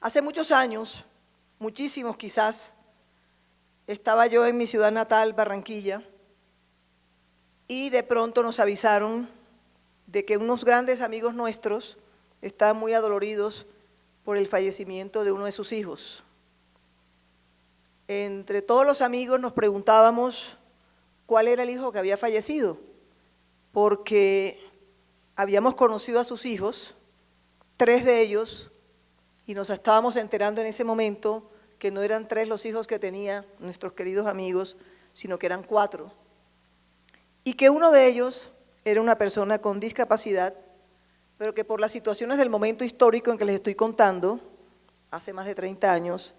Hace muchos años, muchísimos quizás, estaba yo en mi ciudad natal, Barranquilla, y de pronto nos avisaron de que unos grandes amigos nuestros estaban muy adoloridos por el fallecimiento de uno de sus hijos. Entre todos los amigos nos preguntábamos cuál era el hijo que había fallecido, porque habíamos conocido a sus hijos, tres de ellos, y nos estábamos enterando en ese momento que no eran tres los hijos que tenían nuestros queridos amigos, sino que eran cuatro. Y que uno de ellos era una persona con discapacidad, pero que por las situaciones del momento histórico en que les estoy contando, hace más de 30 años,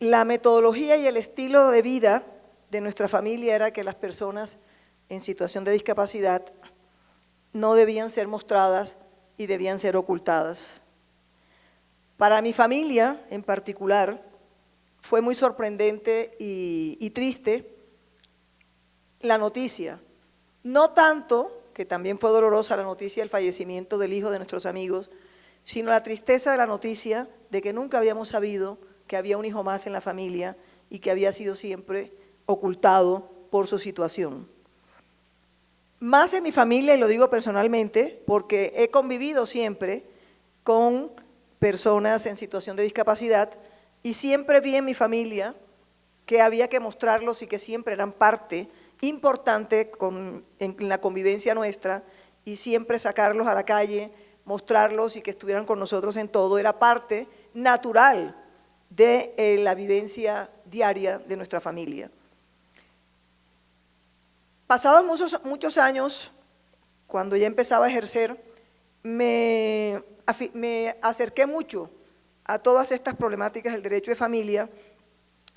la metodología y el estilo de vida de nuestra familia era que las personas en situación de discapacidad no debían ser mostradas y debían ser ocultadas. Para mi familia en particular fue muy sorprendente y, triste la noticia. No tanto, que también fue dolorosa la noticia del fallecimiento del hijo de nuestros amigos, sino la tristeza de la noticia de que nunca habíamos sabido que había un hijo más en la familia y que había sido siempre ocultado por su situación. Más en mi familia, y lo digo personalmente, porque he convivido siempre con personas en situación de discapacidad y siempre vi en mi familia que había que mostrarlos y que siempre eran parte importante en la convivencia nuestra y siempre sacarlos a la calle, mostrarlos y que estuvieran con nosotros en todo, era parte natural de eh, la vivencia diaria de nuestra familia. Pasados muchos, muchos años, cuando ya empezaba a ejercer, me, me acerqué mucho a todas estas problemáticas del derecho de familia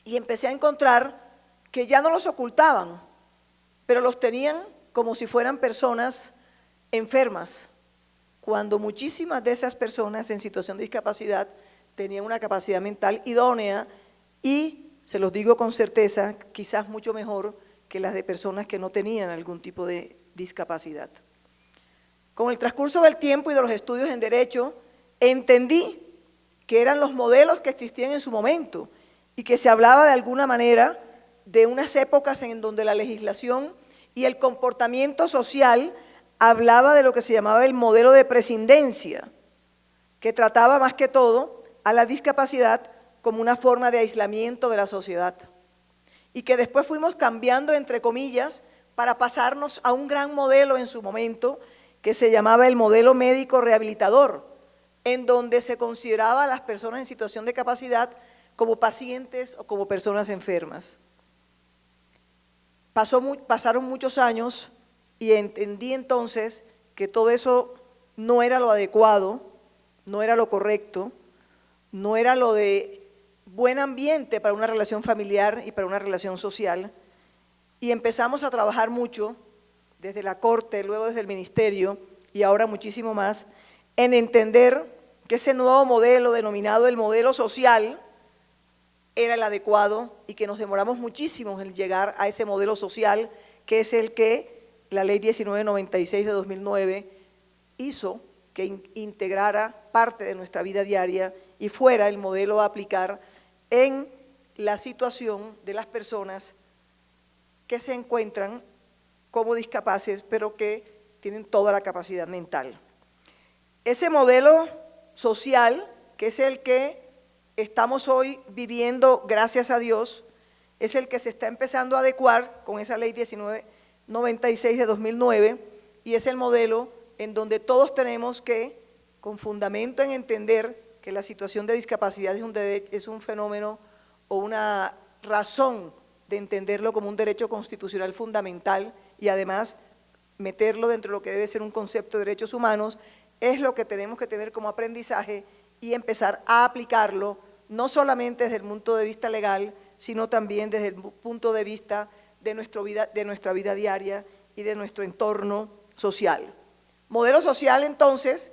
y empecé a encontrar que ya no los ocultaban, pero los tenían como si fueran personas enfermas, cuando muchísimas de esas personas en situación de discapacidad tenían una capacidad mental idónea y, se los digo con certeza, quizás mucho mejor que las de personas que no tenían algún tipo de discapacidad. Con el transcurso del tiempo y de los estudios en Derecho, entendí que eran los modelos que existían en su momento y que se hablaba de alguna manera de unas épocas en donde la legislación y el comportamiento social hablaba de lo que se llamaba el modelo de prescindencia, que trataba más que todo a la discapacidad como una forma de aislamiento de la sociedad. Y que después fuimos cambiando, entre comillas, para pasarnos a un gran modelo en su momento, que se llamaba el modelo médico rehabilitador, en donde se consideraba a las personas en situación de capacidad como pacientes o como personas enfermas. Pasaron muchos años y entendí entonces que todo eso no era lo adecuado, no era lo correcto, no era lo de buen ambiente para una relación familiar y para una relación social. Y empezamos a trabajar mucho desde la Corte, luego desde el Ministerio y ahora muchísimo más, en entender que ese nuevo modelo denominado el modelo social era el adecuado y que nos demoramos muchísimo en llegar a ese modelo social que es el que la Ley 1996 de 2009 hizo que integrara parte de nuestra vida diaria y fuera el modelo a aplicar en la situación de las personas que se encuentran como discapaces, pero que tienen toda la capacidad mental. Ese modelo social, que es el que estamos hoy viviendo, gracias a Dios, es el que se está empezando a adecuar con esa ley 1996 de 2009 y es el modelo en donde todos tenemos que, con fundamento en entender que la situación de discapacidad es un, es un fenómeno o una razón de entenderlo como un derecho constitucional fundamental y además meterlo dentro de lo que debe ser un concepto de derechos humanos, es lo que tenemos que tener como aprendizaje y empezar a aplicarlo, no solamente desde el punto de vista legal, sino también desde el punto de vista de, nuestro vida, de nuestra vida diaria y de nuestro entorno social. Modelo social, entonces,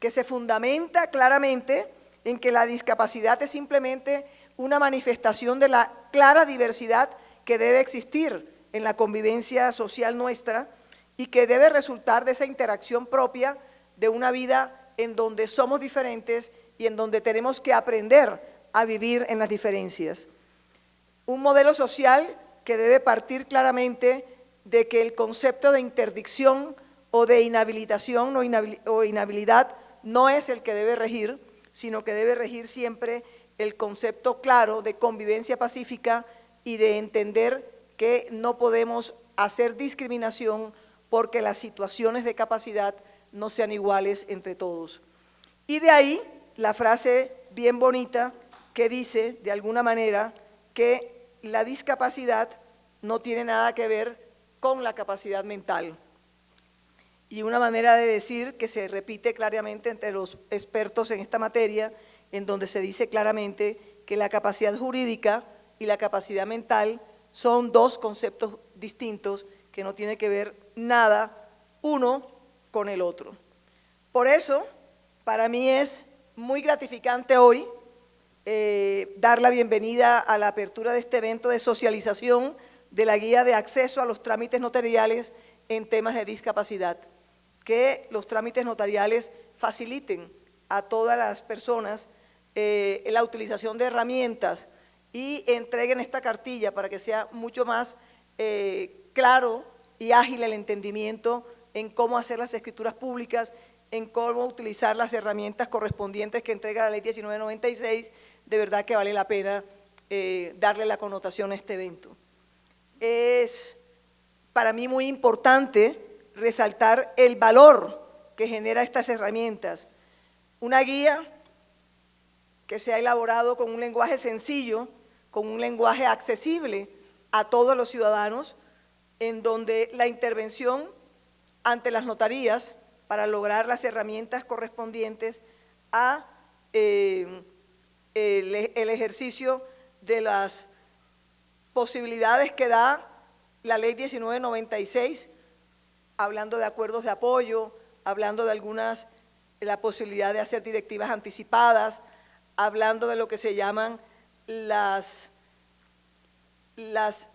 que se fundamenta claramente en que la discapacidad es simplemente una manifestación de la clara diversidad que debe existir en la convivencia social nuestra y que debe resultar de esa interacción propia de una vida en donde somos diferentes y en donde tenemos que aprender a vivir en las diferencias. Un modelo social que debe partir claramente de que el concepto de interdicción o de inhabilitación o inhabilidad no es el que debe regir, sino que debe regir siempre el concepto claro de convivencia pacífica y de entender que no podemos hacer discriminación porque las situaciones de capacidad no sean iguales entre todos. Y de ahí la frase bien bonita que dice, de alguna manera, que la discapacidad no tiene nada que ver con la capacidad mental. Y una manera de decir que se repite claramente entre los expertos en esta materia, en donde se dice claramente que la capacidad jurídica y la capacidad mental son dos conceptos distintos que no tienen que ver nada uno con el otro. Por eso, para mí es muy gratificante hoy eh, dar la bienvenida a la apertura de este evento de socialización de la guía de acceso a los trámites notariales en temas de discapacidad. Que los trámites notariales faciliten a todas las personas eh, la utilización de herramientas y entreguen esta cartilla para que sea mucho más eh, claro y ágil el entendimiento en cómo hacer las escrituras públicas, en cómo utilizar las herramientas correspondientes que entrega la ley 1996, de verdad que vale la pena eh, darle la connotación a este evento. Es para mí muy importante resaltar el valor que genera estas herramientas. Una guía que se ha elaborado con un lenguaje sencillo, con un lenguaje accesible a todos los ciudadanos, en donde la intervención ante las notarías para lograr las herramientas correspondientes a eh, el, ejercicio de las posibilidades que da la ley 1996, hablando de acuerdos de apoyo, hablando de algunas, la posibilidad de hacer directivas anticipadas, hablando de lo que se llaman las, las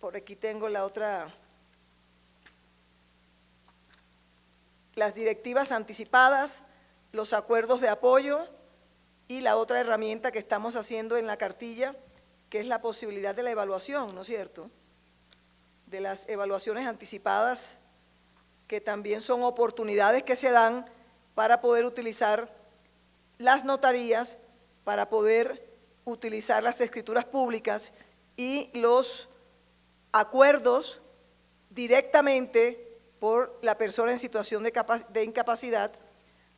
por aquí tengo la otra, las directivas anticipadas, los acuerdos de apoyo y la otra herramienta que estamos haciendo en la cartilla, que es la posibilidad de la evaluación, ¿no es cierto?, de las evaluaciones anticipadas, que también son oportunidades que se dan para poder utilizar las notarías, para poder utilizar las escrituras públicas y los acuerdos directamente por la persona en situación de, incapacidad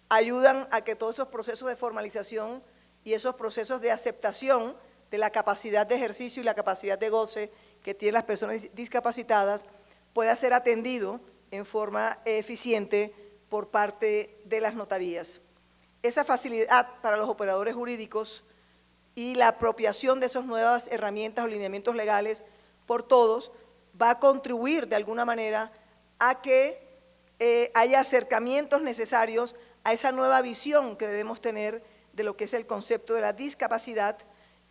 ayudan a que todos esos procesos de formalización y esos procesos de aceptación de la capacidad de ejercicio y la capacidad de goce que tienen las personas discapacitadas pueda ser atendido en forma eficiente por parte de las notarías. Esa facilidad para los operadores jurídicos y la apropiación de esas nuevas herramientas o lineamientos legales por todos va a contribuir de alguna manera a que eh, haya acercamientos necesarios a esa nueva visión que debemos tener de lo que es el concepto de la discapacidad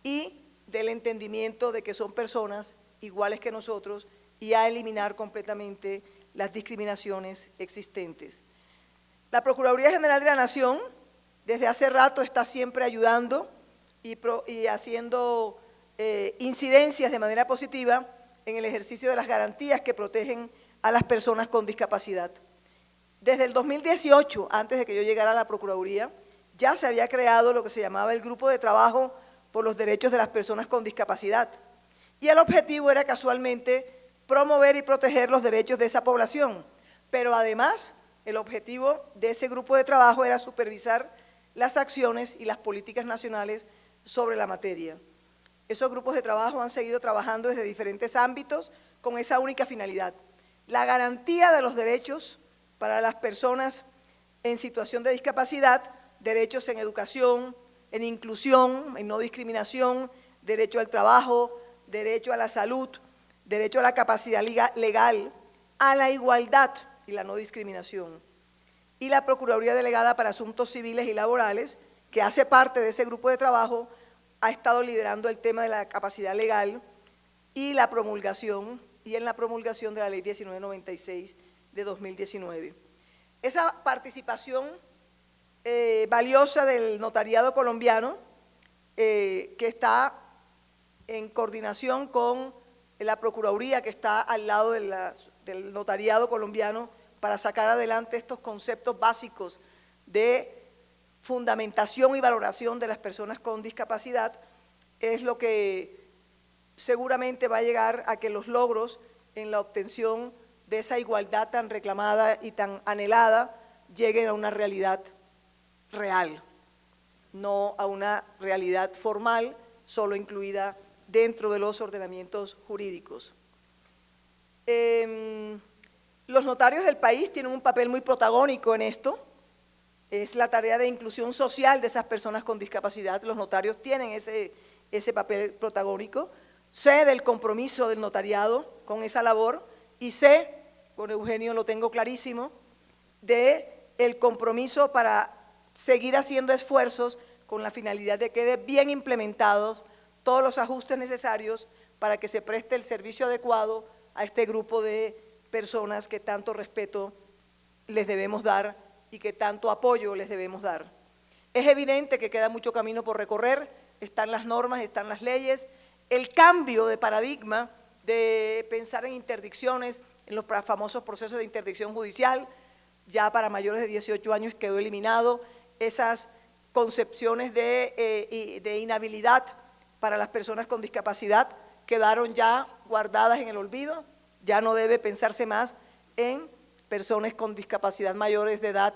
y del entendimiento de que son personas iguales que nosotros y a eliminar completamente las discriminaciones existentes. La Procuraduría General de la Nación desde hace rato está siempre ayudando y, haciendo eh, incidencias de manera positiva en el ejercicio de las garantías que protegen a las personas con discapacidad. Desde el 2018, antes de que yo llegara a la Procuraduría, ya se había creado lo que se llamaba el Grupo de Trabajo por los Derechos de las Personas con Discapacidad. Y el objetivo era casualmente promover y proteger los derechos de esa población. Pero además, el objetivo de ese grupo de trabajo era supervisar las acciones y las políticas nacionales sobre la materia. Esos grupos de trabajo han seguido trabajando desde diferentes ámbitos con esa única finalidad. La garantía de los derechos para las personas en situación de discapacidad, derechos en educación, en inclusión, en no discriminación, derecho al trabajo, derecho a la salud, derecho a la capacidad legal, a la igualdad y la no discriminación. Y la Procuraduría Delegada para Asuntos Civiles y Laborales, que hace parte de ese grupo de trabajo, ha estado liderando el tema de la capacidad legal y la promulgación, y en la promulgación de la Ley 1996 de 2019. Esa participación eh, valiosa del notariado colombiano, eh, que está en coordinación con la Procuraduría, que está al lado del notariado colombiano, para sacar adelante estos conceptos básicos de fundamentación y valoración de las personas con discapacidad, es lo que seguramente va a llegar a que los logros en la obtención de esa igualdad tan reclamada y tan anhelada lleguen a una realidad real, no a una realidad formal solo incluida dentro de los ordenamientos jurídicos. Em, los notarios del país tienen un papel muy protagónico en esto, es la tarea de inclusión social de esas personas con discapacidad, los notarios tienen ese, ese papel protagónico, sé del compromiso del notariado con esa labor y sé, con Eugenio lo tengo clarísimo, de el compromiso para seguir haciendo esfuerzos con la finalidad de que queden bien implementados todos los ajustes necesarios para que se preste el servicio adecuado a este grupo de personas que tanto respeto les debemos dar y que tanto apoyo les debemos dar. Es evidente que queda mucho camino por recorrer, están las normas, están las leyes, el cambio de paradigma de pensar en interdicciones, en los famosos procesos de interdicción judicial, ya para mayores de 18 años quedó eliminado, esas concepciones de, eh, de inhabilidad para las personas con discapacidad quedaron ya guardadas en el olvido, ya no debe pensarse más en personas con discapacidad mayores de edad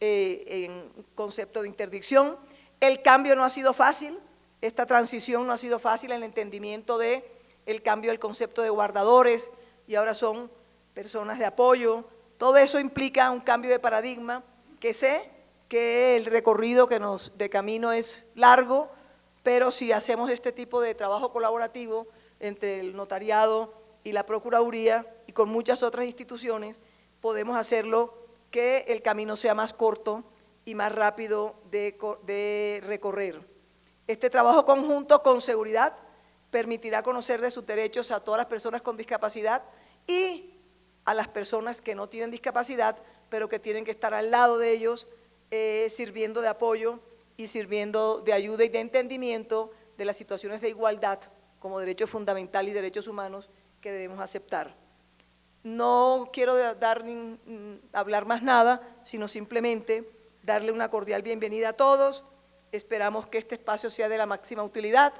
eh, en concepto de interdicción. El cambio no ha sido fácil, esta transición no ha sido fácil en el entendimiento de el cambio del concepto de guardadores y ahora son personas de apoyo. Todo eso implica un cambio de paradigma que sé que el recorrido que nos de camino es largo, pero si hacemos este tipo de trabajo colaborativo entre el notariado y la Procuraduría y con muchas otras instituciones, podemos hacerlo que el camino sea más corto y más rápido de, recorrer. Este trabajo conjunto con seguridad permitirá conocer de sus derechos a todas las personas con discapacidad y a las personas que no tienen discapacidad, pero que tienen que estar al lado de ellos, eh, sirviendo de apoyo y sirviendo de ayuda y de entendimiento de las situaciones de igualdad como derecho fundamental y derechos humanos que debemos aceptar. No quiero dar, hablar más nada, sino simplemente darle una cordial bienvenida a todos, esperamos que este espacio sea de la máxima utilidad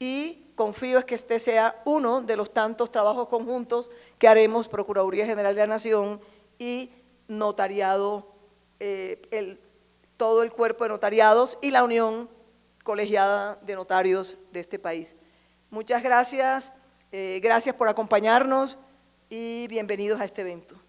y confío en que este sea uno de los tantos trabajos conjuntos que haremos Procuraduría General de la Nación y Notariado, eh, todo el cuerpo de notariados y la Unión Colegiada de Notarios de este país. Muchas gracias, eh, gracias por acompañarnos y bienvenidos a este evento.